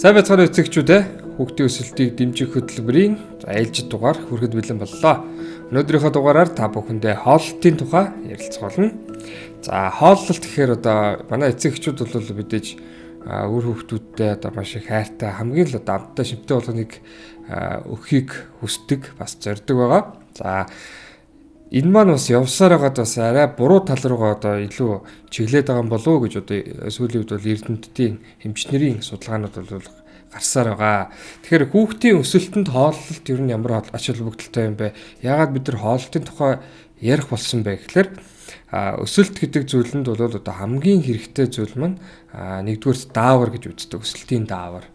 Сайн байцгаана эцэгчүүд ээ. Хүүхдийн өсөлтийг дэмжих хөтөлбөрийн ээлжид дугаар хүрэхэд бэлэн боллоо. Өнөөдрийнхөө дугаараар та бүхэндээ хооллолтын тухай ярилцах болно. За хооллолт гэхээр одоо манай эцэгчүүд бол мэдээж үр хүүхдүүдтэй одоо маш их хайртай хамгийн л одоо амттай шимтэй болгоныг өхийг хүсдэг бас зорддог байгаа. За энэ маань бас явсаар байгаад бас арай буруу тал руугаа одоо илүү чиглээд байгаа юм болов уу гэж одоо сүүлийн үед бол эрдэмтдийн хэмжнэрийн судалгаанууд бол гарсаар байгаа. Тэгэхээр хүүхдийн өсөлтөнд хооллолт ер нь ямар ач холбогдолтой юм бэ? Яагаад бид нар хооллолтын тухай ярих болсон бэ гэхээр өсөлт гэдэг зүйлэнд бол одоо хамгийн хэрэгтэй зүйл маань нэгдүгээр даавар гэж үздэг. Өсөлтийн даавар.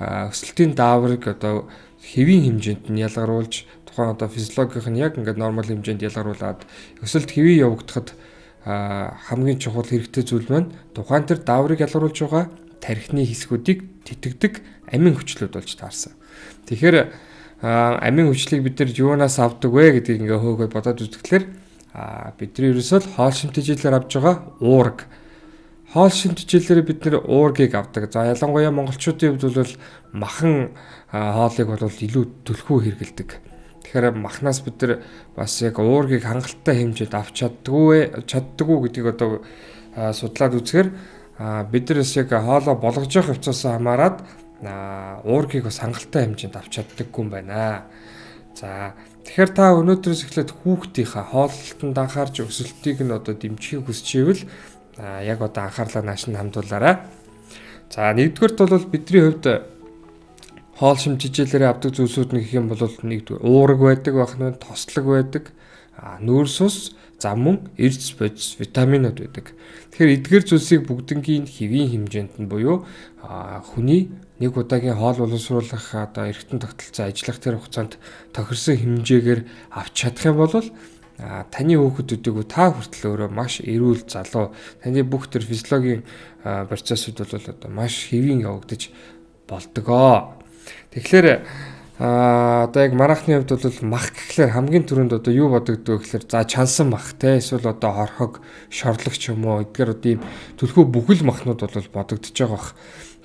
Өсөлтийн дааврыг одоо хэвийн хэмжээнд нь ялгаруулж тухайн одоо физиологийнх нь яг ингээд нормал хэмжээнд ялгаруулад өсөлт хэвээ явагдахад хамгийн чухал хэрэгтэй зүйл маань тухайн тэр дааврыг ялгаруулж байгаа тархины хэсгүүдийг тэтгдэг амин хүчлүүд болж таарсан. Тэгэхээр амин хүчлийг бид нар юунаас авдаг вэ гэдгийг ингээ хөөгөө бодоод үзэхлээр бидний ерөөсөө хоол шимтгийлэлээр авж байгаа уург хоол шимтгийлэлээр бид нэр уургийг авдаг. За ялангуяа монголчуудын хувьд бол махан хоолыг бол илүү төлхөө хэрэгэлдэг. Тэгэхээр махнаас бид нар бас яг уургийг хангалттай хэмжээд авч чаддгүй чаддгүй гэдгийг одоо судлаад үзэхээр бид бас яг хоолоо болгож явах явцаас хамаарат уургийг бас хангалттай хэмжээнд авч чаддаггүй юм байна. За тэгэхээр та өнөөдрөөс эхлээд хүүхдийнхаа хооллолтод анхаарч өсөлтийг нь одоо дэмжихийг хүсч ивэл яг одоо анхаарлаа нааш нь хандуулаарай. За нэгдүгürt бол бидний хувьд хоол шимжижээлэрээ авдаг зүйлсүүд нь гэх юм бол нэгдүгээр уураг байдаг бахна тослог байдаг нүүрс ус зам мөн эрдэс бодис витаминууд байдаг. Тэгэхээр эдгээр зүйлсийг бүгднгийн хэвийн хэмжээнд нь буюу хүний нэг удаагийн хоол боловсруулах одоо эргэтэн тогтолцоо ажиллах тэр хугацаанд тохирсон хэмжээгээр авч чадах юм бол таны хүүхдүүдийг та хүртэл өөрөө маш эрүүл залуу таны бүх тэр физиологийн процессыг бол одоо маш хэвийн явагдаж болдгоо. Тэгэхээр а одоо яг марахны хувьд бол мах гэхлээр хамгийн түрүүнд одоо юу бодогддог гэхлээр за чансан мах те эсвэл одоо хорхог шорлогч юм уу эдгээр одоо ийм төлхөө бүхэл махнууд бол бодогдож байгаа бах.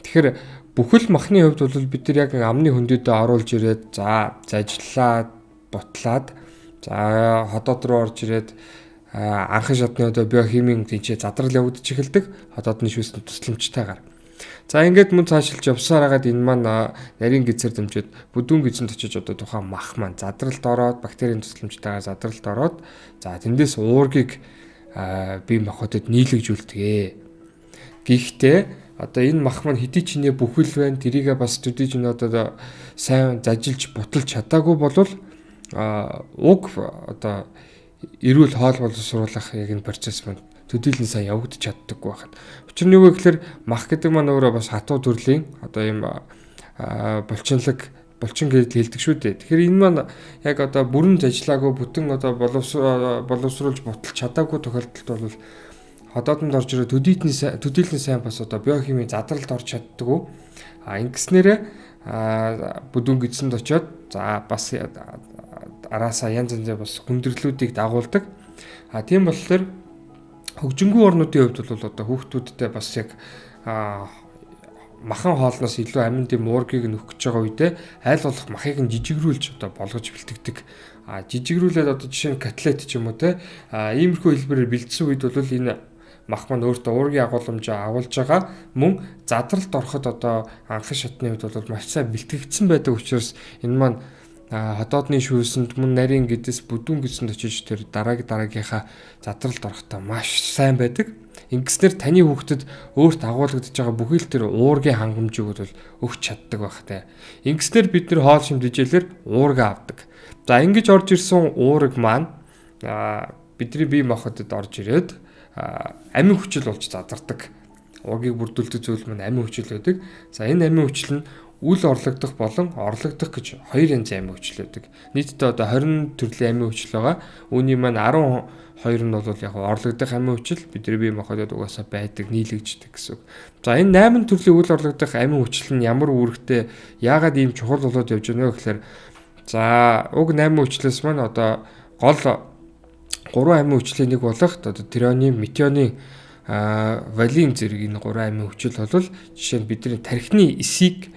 Тэгэхээр бүхэл махны хувьд бол бид нар яг амны хөндөдөө оруулж ирээд за зажиллаад бутлаад за ходоод руу орж ирээд анхан шатны одоо биохимийн тэнцээ задрал явагдаж эхэлдэг ходоодны шүүсний тусламжтайгаар. За ингээд мөн цаашилж явсаар хагаад энэ маань нарийн гизээр дэмжиж бүдүүн гизэнд очиж одоо тухайн мах маань задралд ороод бактерийн тусламжтайгаар задралд ороод за тэндээс уургийг бие махбодод нийлэгжүүлдэг. Гэхдээ одоо энэ мах маань хэдий ч нэ бүхэл байна. Тэрийгээ бас төдий ч одоо сайн зажилж буталж чадаагүй болвол уг одоо эрүүл хоол боловсруулах яг энэ процесс маань төдийлөн сайн явагдаж чаддаггүй байхад. Учир нь юу вэ гэхээр мах гэдэг маань өөрөө бас хатуу төрлийн одоо ийм булчинлаг булчин гэж хэлдэг шүү дээ. Тэгэхээр энэ маань яг одоо бүрэн зажлаагүй бүтэн одоо боловсруулж буталж чадаагүй тохиолдолд бол ходоодонд орж ирээ төдийлэн төдийлэн сайн бас одоо биохимийн задралд орж чаддаггүй. А ингэснээрээ бүдүүн гидсэнд очиод за бас араасаа янз янзын бас хүндрэлүүдийг дагуулдаг. А тийм болохоор хөгжингүү орнуудын хувьд бол одоо хүүхдүүдтэй бас яг махан хоолноос илүү амин дэм уургийг нөхөх гэж байгаа үедээ айл болох махыг нь жижигрүүлж одоо болгож бэлтгэдэг. А жижигрүүлээд одоо жишээ нь котлет ч юм уу те а иймэрхүү хэлбэрээр бэлдсэн үед бол энэ мах маань өөртөө уургийн агуулмжаа агуулж байгаа мөн задралт ороход одоо анхан шатны үед бол маш сайн бэлтгэгдсэн байдаг учраас энэ маань ходоодны шүүсэнд мөн нарийн гэдэс бүдүүн гэсэнд очиж тэр дараагийн дараагийнхаа задралд орохдоо маш сайн байдаг. Ингэснээр таны хүүхдэд өөрт агуулгадж байгаа бүхий л тэр уургийн хангамжийг бол өгч чаддаг байх те. Ингэснээр бид нэр хоол шимдэжээлэр уурга авдаг. За ингэж орж ирсэн уураг маань бидний бие махбодод орж ирээд амин хүчил болж задардаг. Уургийг бүрдүүлдэг зүйл маань амин хүчил байдаг. За энэ амин хүчил нь үл орлогдох болон орлогдох гэж хоёр янзын амин хүчил байдаг. Нийтдээ одоо 20 төрлийн амин хүчил байгаа. Үүний маань 12 нь бол яг орлогдох амин хүчил бидний бие махбодод угаасаа байдаг, нийлэгждэг гэсэн үг. За энэ 8 төрлийн үл орлогдох амин хүчил нь ямар үүрэгтэй яагаад ийм чухал болоод явж байна вэ гэхээр за уг 8 хүчлээс маань одоо гол 3 амин хүчлийн нэг болох одоо тиронин, метионин а валин зэрэг энэ гурван амин хүчил бол жишээ нь бидний тархины эсийг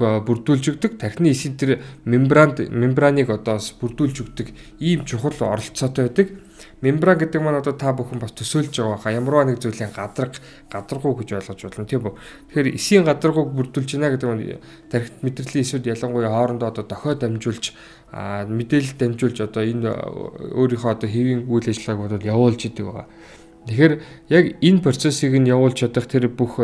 бүрдүүлж өгдөг. Тархины эсийн тэр мембранд мембраныг одоо бас бүрдүүлж өгдөг ийм чухал оролцоотой байдаг. Мембран гэдэг маань одоо та бүхэн бас төсөөлж байгаа хаа ямарваа нэг зүйлийн гадарга гадаргуу гэж ойлгож болно тийм үү. Тэгэхээр эсийн гадаргууг бүрдүүлж байна гэдэг нь тархит мэдрэлийн эсүүд ялангуяа хоорондоо одоо дохио дамжуулж мэдээлэл дамжуулж одоо энэ өөрийнхөө одоо хэвийн үйл ажиллагааг бодоод явуулж идэг байгаа. Тэгэхээр яг энэ процессыг нь явуулж чадах тэр бүх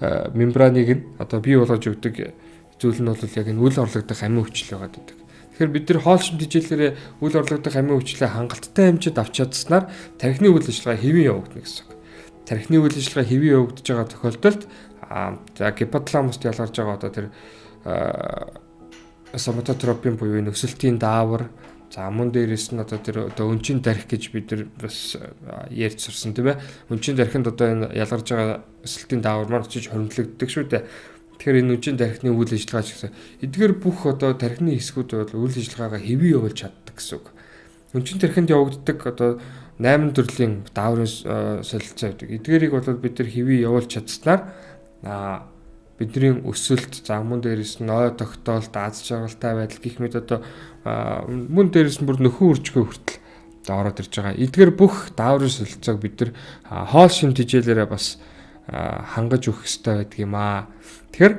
мембраныг нь одоо бий болгож өгдөг зүйл нь бол яг энэ үл орлогдох амин хүчил байгаад байдаг. Тэгэхээр бид нар хоол шимт хичээлээрээ үл орлогдох амин хүчлээ хангалттай хэмжээд авч чадсанаар тархины үйл ажиллагаа хэвэн явагдана гэсэн үг. Тархины үйл ажиллагаа хэвэн явагдаж байгаа тохиолдолд за гипоталамуст ялгарч байгаа одоо тэр соматотропин буюу нөхсөлтийн даавар За мөн дээрээс нь одоо тэр одоо өнчин дарих гэж бид нар бас ярьж сурсан тийм ээ. Өнчин дарихынд одоо энэ ялгарж байгаа өсөлтийн даавар маань очиж хоригдлогддог шүү дээ. Тэгэхээр энэ үнчин тархины үйл ажиллагаа ч гэсэн эдгээр бүх одоо тархины хэсгүүд бол үйл ажиллагаагаа хэвээ явуулж чаддаг гэсэн үг. Үнчин тархинд явагддаг одоо 8 төрлийн дааврын солилцоо гэдэг. Эдгээрийг бол бид нар хэвээ явуулж чадсанаар аа бидний өсөлт за мөн дээрээс нь ой тогтоолт аз жаргалтай байдал гэх мэт одоо мөн дээрээс нь бүр нөхөн үржихөө хүртэл ороод ирж байгаа. Эдгээр бүх дааврын солилцоог бид нар хоол шимт хичээлээрээ бас хангаж өгөх хэрэгтэй байдаг юм аа. Тэгэхээр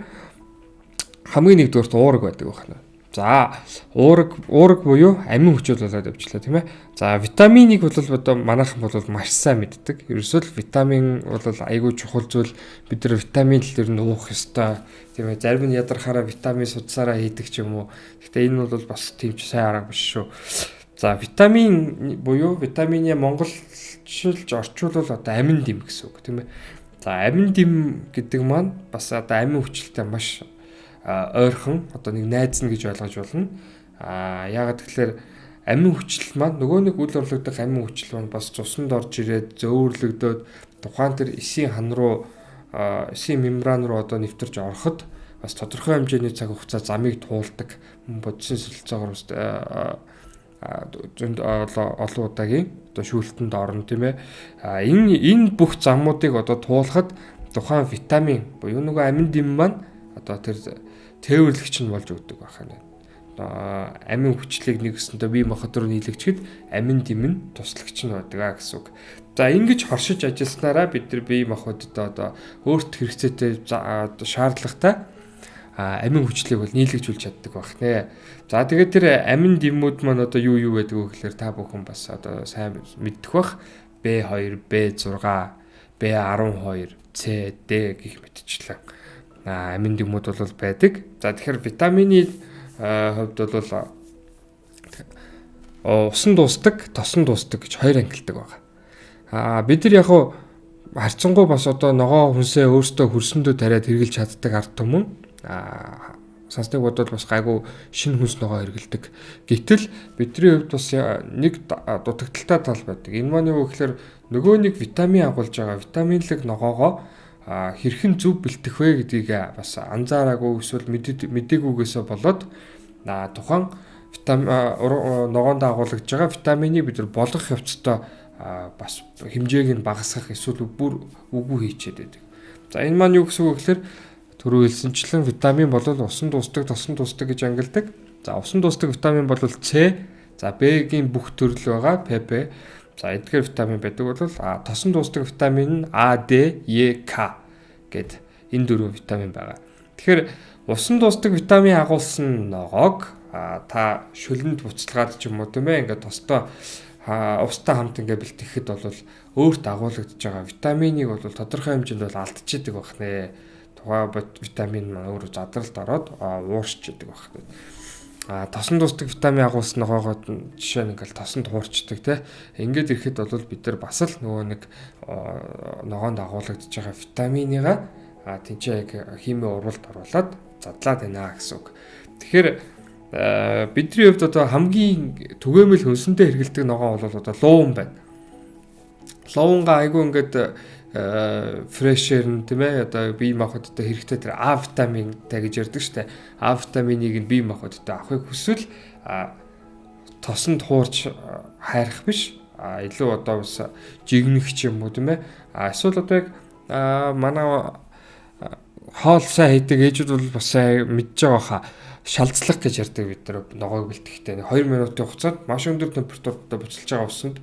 хамгийн нэгдүгээрт уураг байдаг байна. За уураг уураг буюу амин хүчил болоод явчлаа тийм ээ. За витаминыг бол одоо манайхан бол маш сайн мэддэг. Ерөөсөө л витамин бол айгүй чухал зүйл. Бид нар витамин л ер нь уух ёстой. Тийм ээ. Зарим нь ядархаараа витамин судсаараа хийдэг ч юм уу. Гэхдээ энэ бол бас тийм ч сайн арга биш шүү. За витамин буюу витамины монголчилж орчуулвал одоо амин дэм гэсэн үг тийм ээ. За амин дэм гэдэг маань бас одоо амин хүчилтэй маш ойрхон одоо нэг найзна гэж ойлгож болно. Аа яагаад тэгэхээр амин хүчил маань нөгөө нэг үл орлогдох амин хүчил маань бас цуснд орж ирээд зөөвөрлөгдөөд тухайн тэр эсийн хан руу эсийн мембран руу одоо нэвтэрж ороход бас тодорхой хэмжээний цаг хугацаа замыг туулдаг бодисын солилцоогоор зөнд олон удаагийн одоо шүүлтэнд орно тийм ээ. А энэ энэ бүх замуудыг одоо туулахад тухайн витамин буюу нөгөө амин дэм маань одоо тэр тээвэрлэгч нь болж өгдөг байна. Одоо амин хүчлийг нэгсэндээ бие махбод руу нийлэгчэд амин нь туслагч нь байдаг а гэсэн үг. За ингэж хоршиж ажилласнараа бид нар бие махбодод одоо өөрт хэрэгцээтэй шаардлагатай амин хүчлийг бол нийлэгжүүлж чаддаг байх нэ. За тэгээд тэр амин дэмүүд маань одоо юу юу байдаг вэ гэхээр та бүхэн бас одоо сайн мэддэг бах. B2, B6, B12, C, D гэх мэтчлэн амин дэмүүд бол байдаг. За тэгэхээр витамины хувьд бол усан дуустдаг, тосон дуустдаг гэж хоёр ангилдаг байгаа. Аа бид нар яг харцсангуй бас одоо ногоо хүнсээ өөртөө хөрсөндөө тариад хэрглэж чаддаг ард түмэн аа сансныг бодвол бас гайгүй шинэ хүнс ногоо хэргэлдэг. Гэтэл бидний хувьд бас нэг дутагдaltaй тал байдаг. Энэ маань юу гэхээр нөгөө нэг витамин агуулж байгаа витаминлэг ногоогоо хэрхэн зөв бэлтэх вэ гэдгийг бас анзаараагүй эсвэл мэдээгүйгээсээ болоод тухайн витамин ногоонд агуулгаж байгаа витаминыг бид нар болгох явцдаа бас хэмжээг нь багасгах эсвэл бүр үгүй хийчихэд байдаг. За энэ маань юу гэсэн үг гэхээр түрүү хэлсэнчлэн витамин бол усан дуустдаг, тосон дуустдаг гэж ангилдаг. За усан дуустдаг витамин бол С, за Б-гийн бүх төрөл байгаа ПП За эдгээр витамин байдаг бол а тосон дуустдаг витамин нь А, Д, Е, К гэд энэ дөрвөн витамин байгаа. Тэгэхээр усан дуустдаг витамин агуулсан ногоог та шүлэнд буцалгаад ч юм уу тийм ээ ингээд тостоо устай хамт ингээд бэлтгэхэд бол өөрт агуулгадж байгаа витаминыг бол тодорхой хэмжээнд бол алдчихдаг байх нэ. Тухайн витамин маань өөрөө задралд ороод уурч идэг байх нэ а тосон тусдаг витамин агуулсан ногоогоод жишээ нь ингээл тосонд хуурчдаг те ингээд ирэхэд бол бид нар бас л нөгөө нэг ногоонд агуулгадж байгаа витаминыгаа а тэнцээ яг хими урвалд оруулаад задлаад байна гэсэн үг. Тэгэхээр бидний хувьд одоо хамгийн түгээмэл хөнсөнтэй хэрэгэлдэг ногоон бол одоо луун байна. Луунга айгүй ингээд фрешер нь тийм ээ одоо бие махбодтой хэрэгтэй тэр А витаминтай гэж ярьдаг штэ. А витаминыг нь бие махбодтой авахыг хүсвэл тосонд хуурч хайрах биш. А илүү одоо бас жигнэх ч юм уу тийм ээ. А эсвэл одоо яг манай хоол сайн хийдэг ээжүүд бол бас мэдж байгаа хаа шалцлах гэж ярьдаг бид нар ногоог бэлтгэхдээ 2 минутын хугацаанд маш өндөр температуртаа буцалж байгаа усанд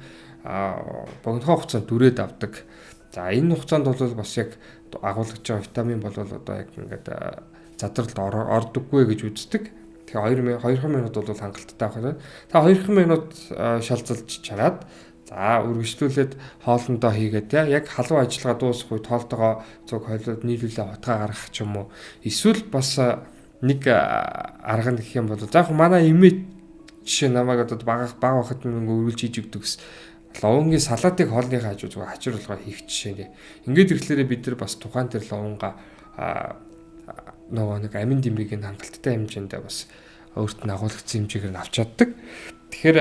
богино хугацаанд дүрээд авдаг. За энэ хугацаанд бол бас яг агуулгаж байгаа витамин бол одоо яг ингээд задралд ордоггүй гэж үздэг. Тэгэхээр 2 2 минут бол хангалттай байх нь. Та 2 минут шалзалж чараад за үргэлжлүүлээд хоолндоо хийгээд яг халуун ажиллагаа дуусах үед тоолтойгоо зүг хойлоод нийлүүлээ утгаа гаргах ч юм уу. Эсвэл бас нэг арга нь гэх юм бол за яг манай имээ жишээ намайг одоо бага бага байхад нэг өргөлж хийж өгдөг гэсэн ловонгийн салаатыг хоолны хажуу зүгээр хачир болгоо хийх жишээ нэ. Ингээд ирэхлээрээ бид нар бас тухайн тэр ловонга нөгөө нэг амин дэмбийг нь хангалттай хэмжээндээ бас өөрт нь агуулгдсан хэмжээгээр нь авч чаддаг. Тэгэхээр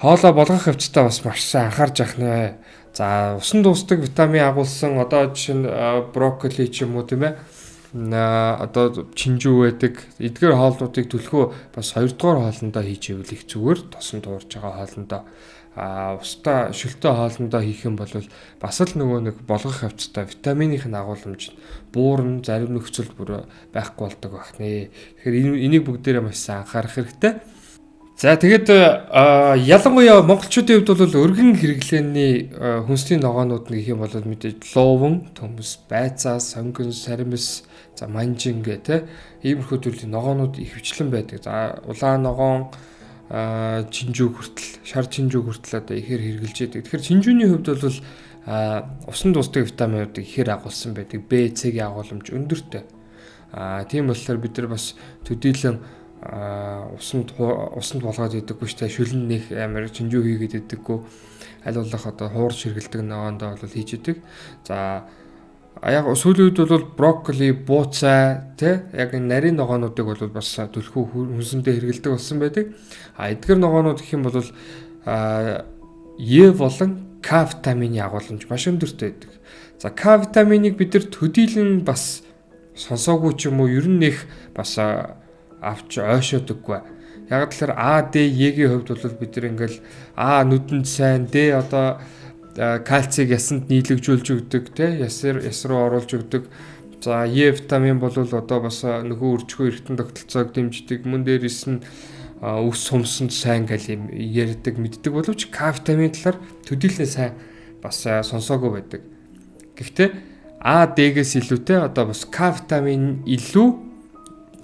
хоолоо болгох хөвчтөө бас маш сайн анхаарч явах нэ. За усан дуустдаг витамин агуулсан одоо жишээ нь брокколи ч юм уу тийм ээ одоо чинжүү байдаг эдгээр хоолнуудыг төлхөө бас хоёрдугаар хоолндоо хийж ивэл их зүгээр тосон туурж байгаа хоолндоо а устаа шөлтөө хоолндоо хийх юм бол бас л нөгөө нэг болгох хавцтай витаминых нь агуулмж буурн зарим нөхцөлд бүр байхгүй болдог байх нэ. Тэгэхээр энийг бүгдээрээ маш сайн анхаарах хэрэгтэй. За тэгээд ялангуяа монголчуудын хувьд бол өргөн хэрэглээний хүнсний ногоонууд нэг юм бол мэдээж лууван, төмс, байцаа, сонгон, саримс, за манжин гэх те иймэрхүү төрлийн ногоонууд их хвчлэн байдаг. За улаан ногоон чинжүү хүртэл шар чинжүү хүртэл одоо ихээр хэрглэж яадаг. Тэгэхээр чинжүүний хувьд бол усан тусдаг витаминууд ихээр агуулсан байдаг. Б, С-ийн агуулмж өндөртэй. Аа тийм болохоор бид нар бас төдийлөн усанд усанд болгоод идэггүй штэ шүлэн нэх амар чинжүү хийгээд идэггүй аль болох одоо хуурж хэргэлдэг ногоондоо бол хийж идэг. За яг сүүлийн үед бол брокколи, бууцай тий яг нарийн ногоонуудыг бол бас төлхөө хүнсэндээ хэрэгэлдэг болсон байдаг. А эдгээр ногоонууд гэх юм бол а Е болон К витамины агуулмж маш өндөртэй байдаг. За К витаминыг бид нар төдийлөн бас сонсоогүй ч юм уу ер нь нэх бас авч ойшоодөггүй. Яг тэгэхээр А, Д, Е-ийн хувьд бол бид нар ингээл А нүдэнд сайн, Д одоо кальцийг ясанд нийлэгжүүлж өгдөг те ясэр яс руу оруулж өгдөг за Е витамин бол одоо бас нөхөө өрчгөө эргэтэн тогтолцоог дэмждэг мөн дээрээс нь ус сумсанд сайн гал юм ярьдаг мэддэг боловч К витамин талаар төдийлнээ сайн бас сонсоогүй байдаг. Гэхдээ А, Д-гээс илүүтэй одоо бас К витамин илүү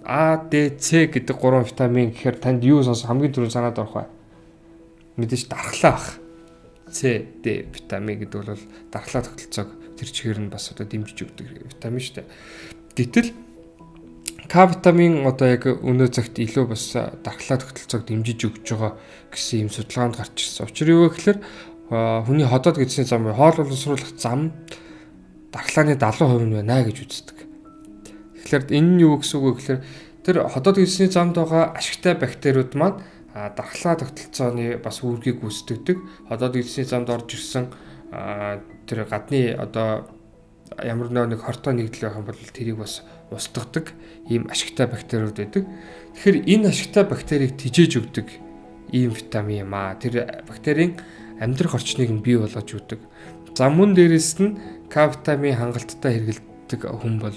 А, Д, С гэдэг гурван витамин гэхээр танд юу сонс хамгийн түрүүнд санаад орох вэ? Мэдээж дархлаа бах. С, Д витамин гэдэг бол дархлаа тогтолцоог тэр чигээр нь бас одоо дэмжиж өгдөг витамин шүү дээ. Гэтэл К витамин одоо яг өнөө цагт илүү бас дархлаа тогтолцоог дэмжиж өгж байгаа гэсэн юм судалгаанд гарч ирсэн. Учир юу вэ гэхээр хүний ходоод гэдсний зам хоол боловсруулах зам дархлааны 70% нь байна гэж үздэг. Тэгэхээр энэ нь юу гэсэн үг вэ гэхээр тэр ходоод гэдсний замд байгаа ашигтай бактериуд маань дархлаа тогтолцооны бас үүргийг гүйцэтгэдэг. Одоод эзний замд орж ирсэн тэр гадны одоо ямар нэг хортой нэгдэл байх юм бол тэрийг бас устгадаг ийм ашигтай бактериуд байдаг. Тэгэхээр энэ ашигтай бактерийг тижээж өгдөг ийм витамин юм аа. Тэр бактерийн амьдрах орчныг нь бий болгож өгдөг. За мөн дээрэс нь К витамин хангалттай хэрэгэлдэг хүн бол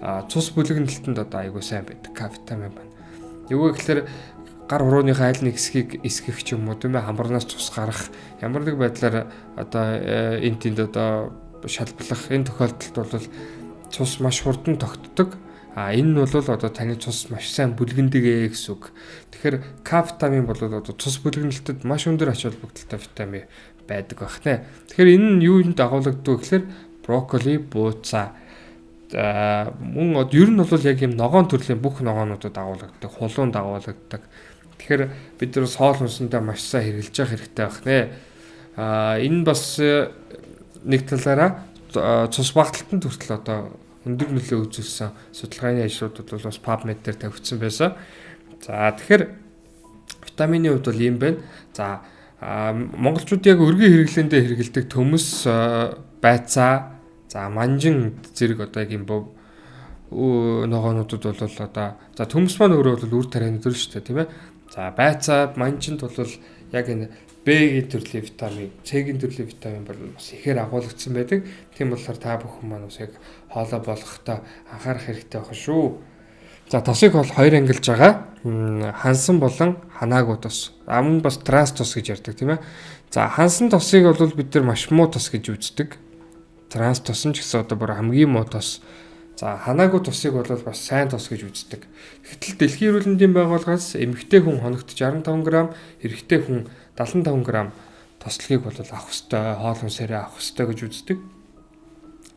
цус бүлэгнэлтэнд одоо айгүй сайн байдаг К витамин байна. Юу гэхээр гар хурууныхаа аль нэг хэсгийг эсгэх ч юм уу тийм ээ хамбарнаас цус гарах ямар нэг байдлаар одоо энэ тэнд одоо шалблах энэ тохиолдолд бол цус маш хурдан тогтдог. А энэ нь бол одоо таны цус маш сайн бүлгэндэг гэсэн үг. Тэгэхээр К витамин бол одоо цус бүлгэнэлтэд маш өндөр ач холбогдолтой витамин байдаг байх нэ. Тэгэхээр энэ нь юунд дагуулдаг гэхээр брокколи, бууцаа мөн ер нь бол яг юм ногоон төрлийн бүх ногоонуудад дагуулдаг, хулуун дагуулдаг Тэгэхээр бид нар соол хүнсэндээ маш сайн хэрэгжилж явах хэрэгтэй байх нэ. Аа энэ бас э, нэг талаараа цус багталтанд хүртэл одоо өндөр нөлөө үзүүлсэн судалгааны ажлуудад бол бас PubMed дээр тавигдсан байсан. За тэгэхээр витамины хувьд бол ийм байна. За монголчууд яг өргөн хэрэглээндээ хэрэгэлдэг төмөс байцаа за манжин зэрэг одоо яг юм бов ногоонуудад бол одоо за төмс маань өөрөө бол үр тарианы төр шүү дээ тийм ээ За байцаа манчинд бол яг энэ B-ийн төрлийн витамин, C-ийн төрлийн витамин бол бас ихээр агуулгдсан байдаг. Тийм болохоор та бүхэн маань бас яг хоолой болгохдоо анхаарах хэрэгтэй байна шүү. За тосыг бол хоёр ангилж байгаа. Хансан болон ханаагүй тос. Амн бас транс тос гэж ярьдаг тийм ээ. За хансан тосыг бол бид нар маш муу тос гэж үздэг. Транс тос нь ч гэсэн одоо бүр хамгийн муу тос. За ханаагүй тосыг бол бас сайн тос гэж үздэг. Гэтэл дэлхийн эрүүл мэндийн байгууллагаас эмэгтэй хүн хоногт 65 г, эрэгтэй хүн 75 г тослогийг бол авах ёстой, хоол хүнсээрээ авах ёстой гэж үздэг.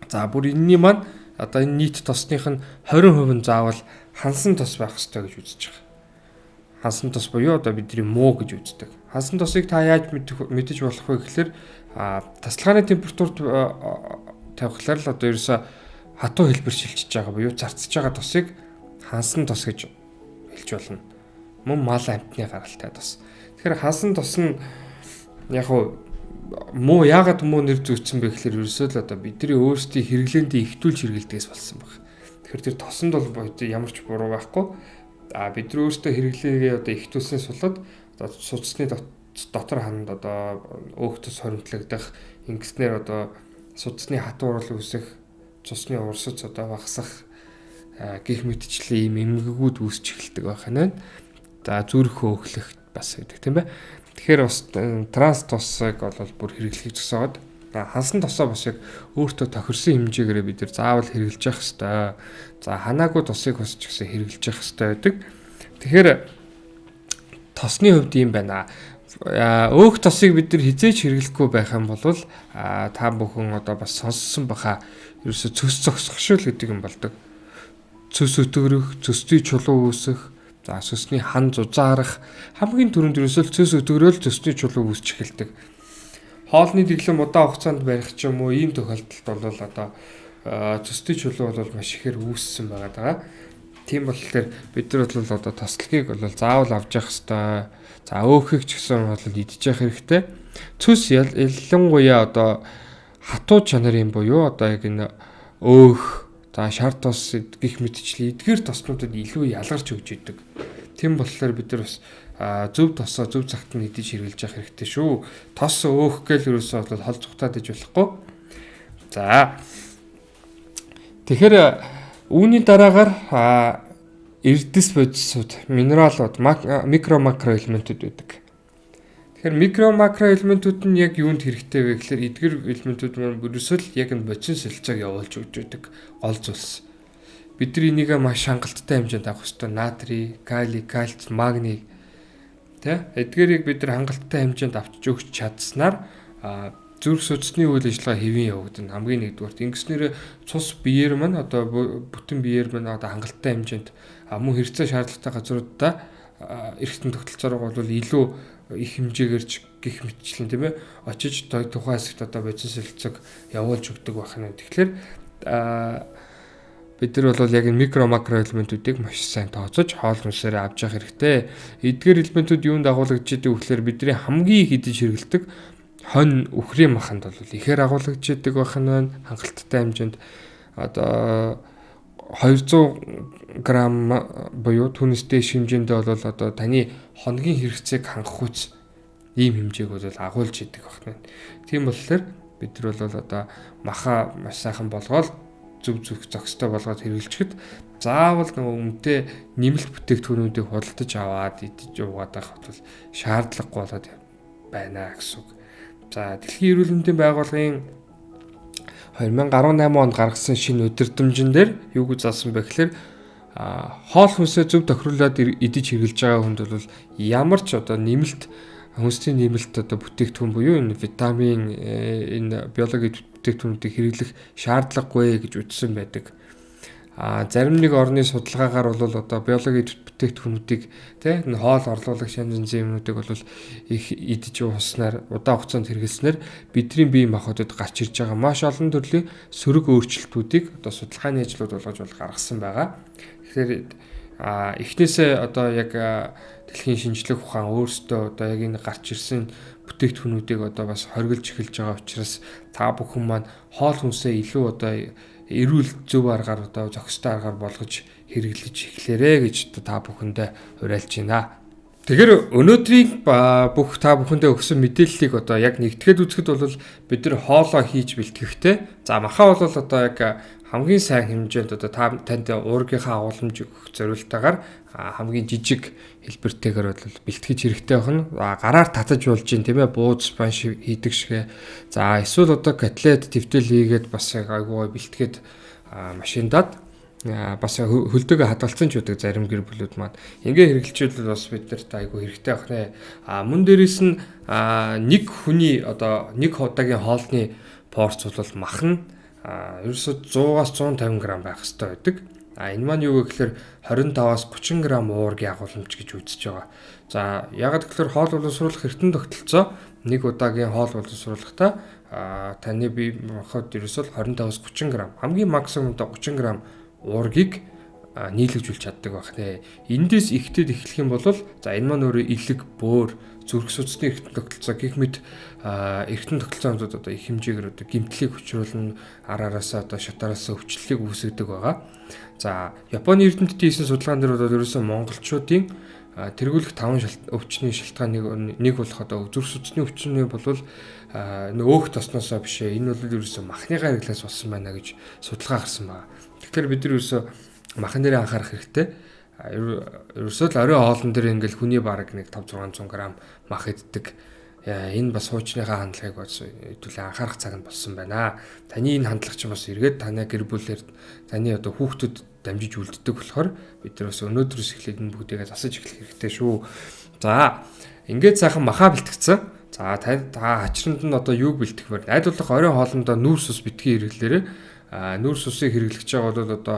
За бүр энэний маань одоо энэ нийт тосных нь 20% нь заавал хансан тос байх ёстой гэж үзэж байгаа. Хансан тос буюу одоо бидний муу гэж үздэг. Хансан тосыг та яаж мэдэж болох вэ гэхээр тасалгааны температурт тавихлаар л одоо ерөөсө хатуу хэлбэр шилжиж байгаа буюу зарцж байгаа тосыг хансан тос гэж хэлж болно. Мөн мал амтны гаралтай тос. Тэгэхээр хансан тос нь яг уу муу яагаад муу нэр зүйцсэн бэ гэхээр ерөөсөө л одоо бидний өөрсдийн хэрэглээндээ ихтүүлж хэрэглэдэгээс болсон баг. Тэгэхээр тэр тосонд бол ямар ч буруу байхгүй. А бид нар өөрсдөө хэрэглээгээ одоо ихтүүлсэн сулад одоо судасны дотор ханд одоо өөх тус хоримтлагдах ингэснээр одоо судасны хатуурал үүсэх цусны урсц одоо багасах гих мэтчлэн ийм эмгэгүүд үүсч эхэлдэг байх нь. За зүрх хөөхлөх бас гэдэг тийм бай. Тэгэхээр бас э, транс тосыг бол бүр хэрэглэхийг зөсөөд хансан тосоо бас яг өөртөө тохирсон хэмжээгээр бид нар заавал хэрэглэж явах хэрэгтэй. За ханаагүй тосыг бас ч гэсэн хэрэглэж явах хэрэгтэй байдаг. Тэгэхээр тосны хувьд юм байна. Өөх тосыг бид нар хизээч хэрэглэхгүй байх юм бол та бүхэн одоо бас сонссон баха ерөөсө цөс зогсохшил гэдэг юм болдог. Цөс өтгөрөх, цөсний чулуу үүсэх, За сүсний хан зузаарах хамгийн түрүүнд ерөөсөө цөс өдөрөөл төсний чулуу үүсч эхэлдэг. Хоолны дэглэм удаан хугацаанд барих ч юм уу ийм тохиолдолд бол одоо цөсний чулуу бол маш ихээр үүссэн байгаа даа. Тийм болохоор бид нар бол одоо тослогийг бол заавал авч явах хэрэгтэй. За өөхийг ч гэсэн бол явах хэрэгтэй. Цөс ялангуяа одоо хатуу чанарын буюу одоо яг энэ өөх За шар тос гих мэтчлээ эдгээр тоснуудад илүү ялгарч өгч идэг. Тэм болохоор бид нар бас зөв тосоо зөв цагт нь идэж хэрглэж явах хэрэгтэй шүү. Тос өөх гээл юусоо бол хол цухтаад иж болохгүй. За. Тэгэхээр үүний дараагаар эрдэс бодисууд, минералууд, микро макро элементүүд байдаг. Тэгэхээр микро макро элементүүд нь яг юунд хэрэгтэй вэ гэхээр эдгэр элементүүд маань ерөөсөө л яг энэ бодис солилцоог явуулж өгч байдаг гол зүйлс. Бид нар энийг маш хангалттай хэмжээнд авах хэрэгтэй. Натрий, кали, кальц, магний тэ эдгэрийг бид нар хангалттай хэмжээнд авчиж өгч чадсанаар зүрх судасны үйл ажиллагаа хэвэн явагдана. Хамгийн нэгдүгээр ингэснээр цус биеэр маань одоо бүтэн биеэр маань одоо хангалттай хэмжээнд мөн хэрэгцээ шаардлагатай газруудаа эргэтэн тогтолцоороо бол илүү их хэмжээгээр ч гих мэтчлэн тийм ээ очиж тухайн хэсэгт одоо бодис солилцог явуулж өгдөг байх нь. Тэгэхээр бид нар бол яг микро макро элементүүдийг маш сайн тооцож хоол хүнсээр авч явах хэрэгтэй. Эдгээр элементүүд юунд агуулгадж идэг вэ гэхээр бидний хамгийн их идэж хэрэгэлдэг хонь үхрийн маханд бол ихээр агуулгадж идэг байх нь хангалттай хэмжээнд одоо 200 г буюу түүнээс дээш хэмжээндээ бол одоо таны хоногийн хэрэгцээг хангах үс ийм хэмжээг бол агуулж идэг байна. Тийм болохоор бид нар бол одоо маха маш сайхан болгоод зүг зүг зохистой болгоод хэрэглэчихэд заавал нөгөө өмнөдөө нэмэлт бүтээгдэхүүнүүдийг худалдаж аваад идэж уугаад байх бол шаардлагагүй болоод байна гэсэн үг. За дэлхийн эрүүл мэндийн байгууллагын 2018 онд гаргасан шинэ өдөртөмжн дээр юу гэж заасан бэ гэхээр хоол хүнсээ зөв тохируулаад идэж хэрглэж байгаа хүнд бол ямар ч одоо нэмэлт хүнсний нэмэлт одоо бүтээгдэхүүн буюу энэ витамин э, энэ биологийн бүтээгдэхүүнүүдийг хэрэглэх шаардлагагүй гэж үздсэн байдаг. А зарим нэг орны судалгаагаар бол одоо биологийн бүтээгдэхүүнүүдийг тий энэ хоол янз янзын юмнуудыг бол их идэж ууснаар удаан хугацаанд хэрэглэснээр бидний бие махбодод гарч ирж байгаа маш олон төрлийн сөрөг өөрчлөлтүүдийг одоо судалгааны ажлууд болгож бол гаргасан байгаа. Тэгэхээр а эхнээсээ одоо яг дэлхийн шинжлэх ухаан өөрсдөө одоо яг энэ гарч ирсэн бүтээгдэхүүнүүдийг одоо бас хоригдж эхэлж байгаа учраас та бүхэн маань хоол хүнсээ илүү одоо эрүүл зөв аргаар одоо зохистой аргаар болгож хэрэглэж эхлээрэ гэж та бүхэндээ уриалж байна. Тэгэхээр өнөөдрийн бүх та бүхэндээ өгсөн мэдээллийг одоо яг нэгтгэхэд үзэхэд бол бид нар хоолоо хийж бэлтгэхтэй. За махаа бол одоо яг хамгийн сайн хэмжээнд одоо та танд уургийнхаа агуулмж өгөх зорилтоор хамгийн жижиг хэлбэртэйгээр бол бэлтгэж хэрэгтэй байна. Гараар татаж болж гин тийм ээ бууз спанш хийдэг шигэ. За эсвэл одоо котлет твтэл хийгээд бас яг айгуу бэлтгээд машиндаад бас хөлдөөгөө хадгалсан ч үүдэг зарим гэр бүлүүд маань ингээ хэрэгжилчүүл бас бид нарт айгүй хэрэгтэй байх нэ. А мөн дээрээс нь нэг хүний одоо нэг удаагийн хоолны порц бол мах нь ерөөсө 100-аас 150 г байх хэрэгтэй байдаг. А энэ маань юу гэхээр 25-аас 30 г уургийн агуулмж гэж үзэж байгаа. За ягаад гэхээр хоол боловсруулах эртэн тогтолцоо нэг удаагийн хоол боловсруулахдаа таны бие махбод ерөөсөө 25-аас 30 г хамгийн максимумдоо 30 г уургийг нийлэгжүүлж чаддаг байх нэ. Эндээс ихтэд эхлэх юм бол за энэ маань өөрөө илэг, бөөр, зүрх судасны эргэтэн тогтолцоо гих мэд эргэтэн тогтолцоонууд одоо их хэмжээгээр одоо гимтлийг хүчруулна, араараасаа одоо шатаараасаа өвчлөлийг үүсгэдэг байгаа. За Японы эрдэмтдийн хийсэн судалгаан дээр бол ерөөсөн монголчуудын тэргүүлэх таван өвчний шалтгааныг нэг болох одоо зүрх судасны өвчнөө болвол нэг өөх тосноосоо бишээ энэ бол ерөөсөн махны гараглаас болсон байна гэж судалгаа гарсан байна. Тэгэхээр бид нар ерөөсө махан дээр анхаарах хэрэгтэй. Ерөөсөө л орой хоолн дээр ингээл хүний бараг нэг 5 600 г мах иддэг. Энэ бас хуучныхаа хандлагыг бас хэдүүлээ анхаарах цаг нь болсон байна. Таны энэ хандлага чинь бас эргээд танай гэр бүлээр таны одоо хүүхдүүд дамжиж үлддэг болохоор бид нар бас өнөөдрөөс эхлээд энэ бүгдийг засаж эхлэх хэрэгтэй шүү. За ингээд сайхан махаа бэлтгэцэн. За та хачранд нь одоо юуг бэлтгэх вэ? Найдварлах орой хоолндоо нүүрс ус битгий хэрэглээрээ нүүрс усыг хэрэглэж байгаа бол одоо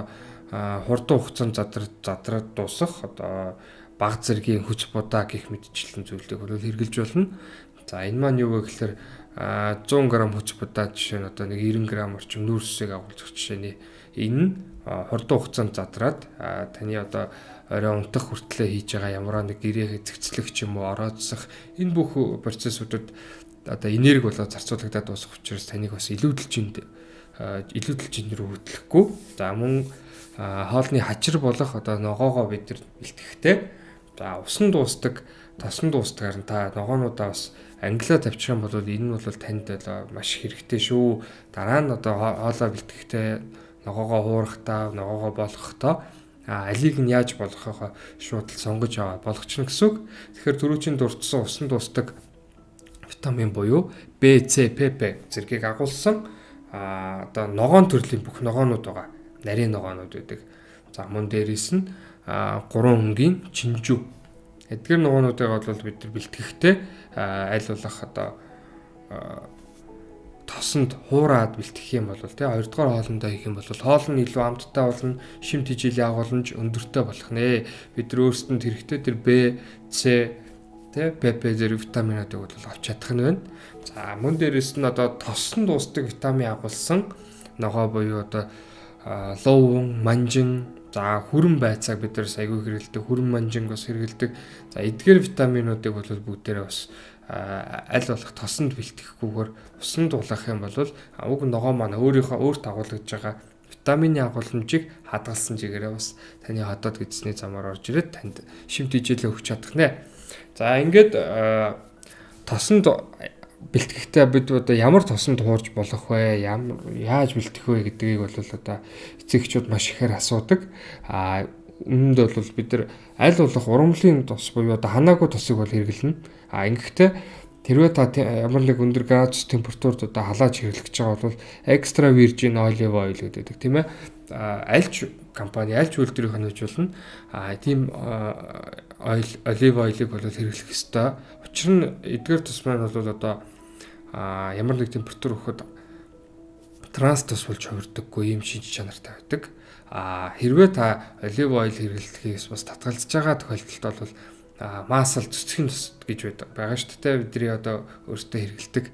хурдан хугацаанд задраад задраад дуусах одоо баг зэргийн хүч будаа гих мэдчлэн зүйлийг бол хэрэглэж болно. За энэ маань юу вэ гэхээр 100 г хүч будаа жишээ нь одоо нэг 90 г орчим нүүрс усыг агуулж жишээний энэ хурдан хугацаанд задраад таны одоо орой унтах хүртлээр хийж байгаа ямар нэг гэрээ зэгцлэх ч юм уу орооцсох энэ бүх процессуудад одоо энерги болоод зарцуулагдаад дуусах учраас таныг бас илүүдэлж илүүдэлж рүү хөтлөхгүй. За мөн хоолны хачир болох одоо ногоогоо бид нар бэлтгэхтэй. За усан дуустдаг, тосон дуустгаар нь та ногоонуудаа бас англиа тавьчих юм бол энэ нь бол танд маш хэрэгтэй шүү. Дараа нь одоо хоолоо бэлтгэхдээ ногоогоо хуурахтаа, ногоогоо болгохдоо а алийг нь яаж болгохоо шууд сонгож аваа болгочихно гэсэн үг. Тэгэхээр түрүүчийн дурдсан усан дуустдаг витамин буюу B, C, PP зэргийг агуулсан а одоо ногоон төрлийн бүх ногоонууд байгаа. Нарийн ногоонууд байдаг. За мөн дээрээс нь гурван өнгийн чинжүү. Эдгээр ногоонуудыг бол бид нар бэлтгэхдээ аль болох одоо тосонд хуураад бэлтгэх юм бол тий хоёрдугаар хоолндоо хийх юм бол хоол нь илүү амттай болно шим тижээлийн агуулмж өндөртэй болох нэ бид нар өөрсдөнд хэрэгтэй тэр Б С тий ПП зэрэг витаминуудыг бол авч чадах нь байна За мөн дээрээс нь одоо тосон дуустдаг витамин агуулсан ногоо буюу одоо луун, манжин, за хүрэн байцааг бид нар айгүй хэрэгэлдэг, хүрэн манжин бас хэрэгэлдэг. За эдгээр витаминуудыг бол бүгдээрээ бас аль болох тосонд бэлтгэхгүйгээр усан дулаах юм бол уг ногоо маань өөрийнхөө өөрт агуулж байгаа витамины агуулмжийг хадгалсан чигээрээ бас таны хотод гэдсний замаар орж ирээд танд шимт ижээлээ өгч чадах нэ. За ингээд тосонд бэлтгэхдээ бид одоо ямар тосон туурж болох вэ? Ямар яаж бэлтгэх вэ гэдгийг бол одоо эцэгчүүд маш ихээр асуудаг. А өмнөд бол бид нар аль болох урамлын тос буюу одоо ханаагүй тосыг бол хэрэглэнэ. А ингэхдээ тэрвээ та ямар нэг өндөр градус температурт одоо халааж хэрэглэж байгаа бол extra virgin olive oil гэдэг тийм ээ. Альч компани альч үйлдвэрийн хонож болно. А тийм ойл олив ойлыг бол хэрэглэх ёстой. Учир нь эдгээр тус маань бол одоо ямар нэг температур өгөхөд транс тус болж хувирдаггүй юм шинж чанартай байдаг. А хэрвээ та олив ойл хэрэглэхээс бас татгалзаж байгаа тохиолдолд бол маасал цэцгийн тус гэж байдаг. Бага шүү дээ бидний одоо өөртөө хэрэгэлдэг.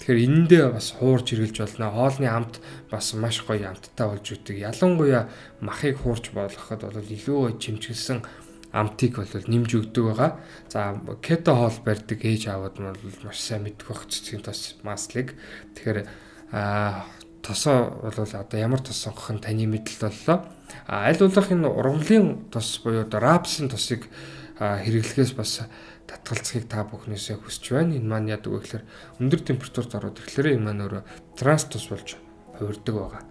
Тэгэхээр энэндээ бас хуурж хэрэглэж болно. Хоолны амт бас маш гоё амттай болж үүдэг. Ялангуяа махыг хуурж болгоход бол илүү чимчгэлсэн амтыг бол нэмж өгдөг байгаа. За кето хоол барьдаг ээж аавууд нь бол маш сайн мэддэг баг цэцгийн тос маслыг. Тэгэхээр а тосоо бол одоо ямар тос сонгох нь таны мэдэл боллоо. А аль болох энэ ургамлын тос буюу рапсын тосыг хэрэглэхээс бас татгалзахыг та бүхнээсээ хүсэж байна. Энэ маань яадаг вэ гэхээр өндөр температурт ороод ирэхлээр энэ маань өөрөө транс тус болж хувирдаг байгаа.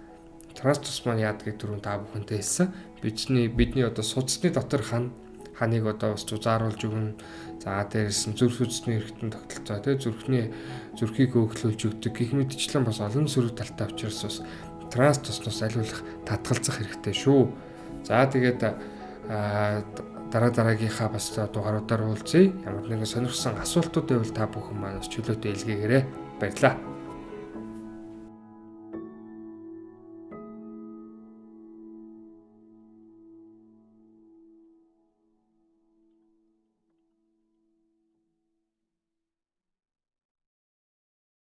Транс тус маань яадгийг түрүүн та бүхэнтэй хэлсэн. Бидний бидний одоо судасны дотор хан ханыг одоо бас зузааруулж өгнө. За дээрээс нь зүрх судасны эргэтэн тогтолцоо тий зүрхний зүрхийг өөхлүүлж өгдөг гэх мэтчлэн бас олон сөрөг талтай учраас бас транс туснаас аливаалах татгалзах хэрэгтэй шүү. За тэгээд дараа дараагийнхаа бас дугааруудаар уулзъя. Ямар нэгэн сонирхсан асуултууд байвал та бүхэн маань чөлөөтэй илгээгээрэй. Баярлалаа.